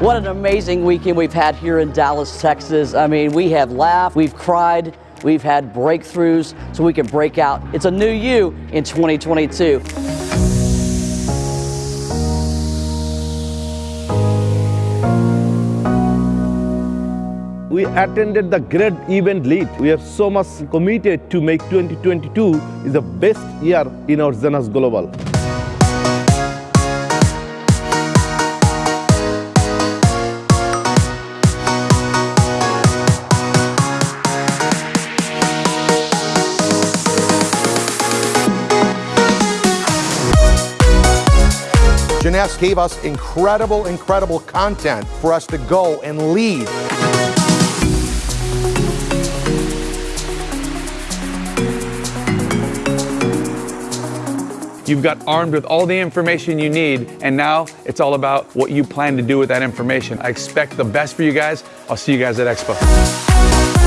What an amazing weekend we've had here in Dallas, Texas. I mean, we have laughed, we've cried, we've had breakthroughs so we can break out. It's a new you in 2022. We attended the great event lead. We are so much committed to make 2022 is the best year in our Jeunesse Global. Jeunesse gave us incredible, incredible content for us to go and lead. You've got armed with all the information you need, and now it's all about what you plan to do with that information. I expect the best for you guys. I'll see you guys at Expo.